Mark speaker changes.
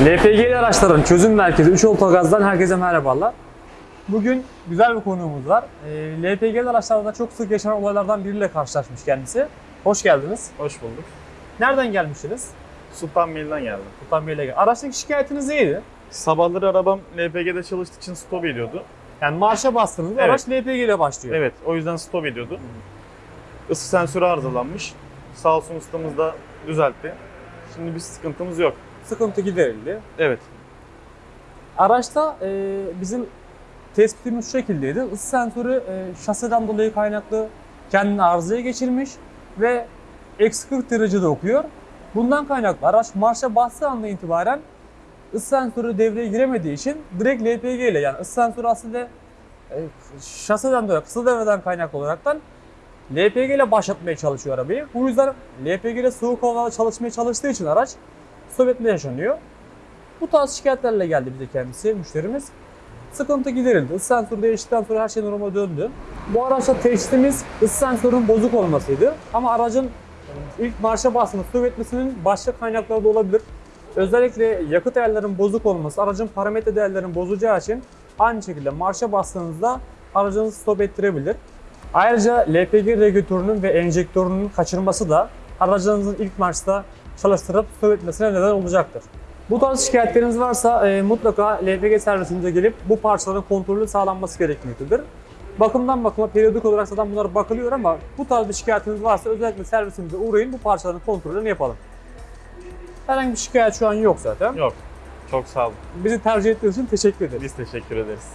Speaker 1: LPG'li araçların çözüm merkezi 3 Otogaz'dan herkese merhabalar. Bugün güzel bir konuğumuz var. E, LPG'li araçlarda çok sık yaşanan olaylardan biriyle karşılaşmış kendisi. Hoş geldiniz.
Speaker 2: Hoş bulduk.
Speaker 1: Nereden gelmiştiniz?
Speaker 2: Sultan Mil'den geldim.
Speaker 1: Sultan Bey'le gel. Araçtaki şikayetiniz neydi?
Speaker 2: Sabahları arabam LPG'de çalıştığı için stop ediyordu.
Speaker 1: Yani marşa bastığınızda
Speaker 2: Evet.
Speaker 1: araç LPG ile başlıyor.
Speaker 2: Evet, o yüzden stop ediyordu. Isı sensörü arızalanmış. Sağ olsun ustamız da düzeltti. Şimdi bir sıkıntımız yok.
Speaker 1: Sıkıntı giderildi.
Speaker 2: Evet,
Speaker 1: Araçta e, bizim tespitimiz şu şekildeydi. Isı sensörü e, şaseden dolayı kaynaklı kendini arızaya geçirmiş ve eksi 40 derecede okuyor. Bundan kaynaklı araç marşa bastığı andan itibaren ısı sensörü devreye giremediği için direkt LPG ile yani ısı sensörü aslında e, şaseden dolayı kısa devreden kaynaklı olaraktan LPG ile başlatmaya çalışıyor arabayı. Bu yüzden LPG ile soğuk havalarda çalışmaya çalıştığı için araç stop etme yaşanıyor. Bu tarz şikayetlerle geldi bize kendisi, müşterimiz. Sıkıntı giderildi. Isı sensörü değiştikten sonra her şey normale döndü. Bu araçta teşhisimiz ısı sensörünün bozuk olmasıydı. Ama aracın ilk marşa stop etmesinin başka kaynakları da olabilir. Özellikle yakıt değerlerinin bozuk olması, aracın parametre değerlerinin bozacağı için aynı şekilde marşa bastığınızda aracınızı stop ettirebilir. Ayrıca LPG regülatörünün ve enjektörünün kaçırması da aracınızın ilk marşta çalıştırıp etmesine neden olacaktır. Bu tarz şikayetleriniz varsa e, mutlaka LPG servisimize gelip bu parçaların kontrolü sağlanması gerekmektedir. Bakımdan bakıma periyodik olarak zaten bunlar bakılıyor ama bu tarz bir şikayetiniz varsa özellikle servisimize uğrayın bu parçaların kontrolünü yapalım. Herhangi bir şikayet şu an yok zaten.
Speaker 2: yok. Çok sağ olun.
Speaker 1: Bizi tercih ettiğiniz için teşekkür ederiz.
Speaker 2: Biz teşekkür ederiz.